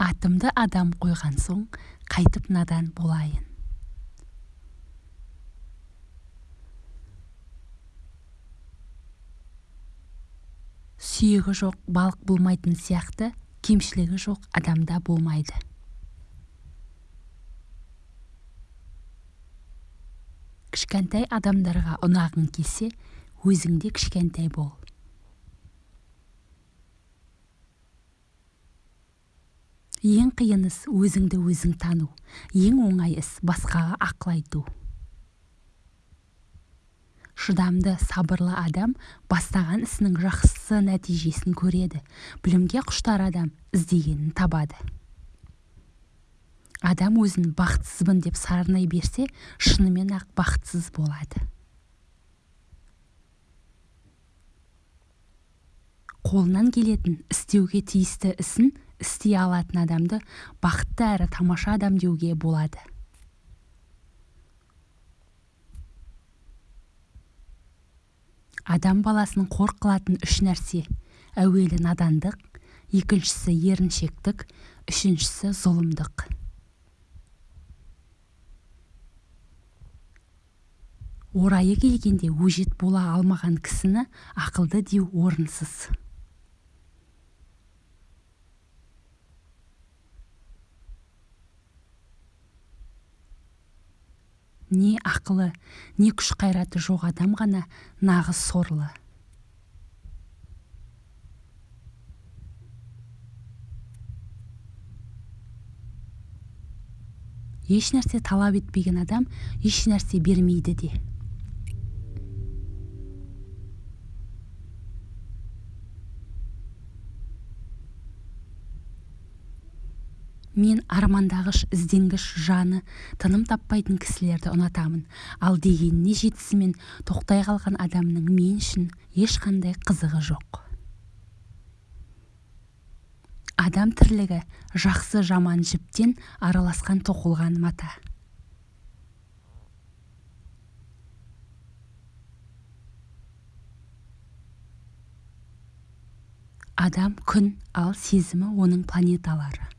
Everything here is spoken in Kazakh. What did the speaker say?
атымды адам қойған соң қайтіп надан болайын. Сүйегі жоқ балық болмайтын сияқты кемшілігі жоқ адамда болмайды. Кішкентай адамдарға ұнағың келсе өзің де кішкентай бол. Ең қиын іс өзіңді өзің тану. Ең оңай іс басқаға ақыл айту. Шыдамды сабырлы адам бастаған ісінің жақсы нәтижесін көреді. Білімге құштар адам іздегенін табады. Адам өзін бақытсызбын деп сарнай берсе шынымен-ақ бақытсыз болады. Қолынан келетін істеуге тиісті ісін істей алатын адамды бақытты әрі тамаша адам деуге болады. Адам баласын қор қылатын үш нәрсе. Әуелі надандық екіншісі еріншектік үшіншісі зұлымдық. Орайы келгенде өжет бола алмаған кісіні ақылды деу орынсыз. Не ақылы не күш қайраты жоқ адам ғана нағыз сорлы. Еш нәрсе талап етпеген адам еш нәрсе бермейді де. Мен армандағыш ізденгіш жаны тыным таппайтын кісілерді ұнатамын. Ал дегеніне жетісімен тоқтай қалған адамның мен үшін ешқандай қызығы жоқ. Адам тірлігі жақсы жаман жіптен араласқан тоқылған мата. Адам күн ал сезімі оның планеталары.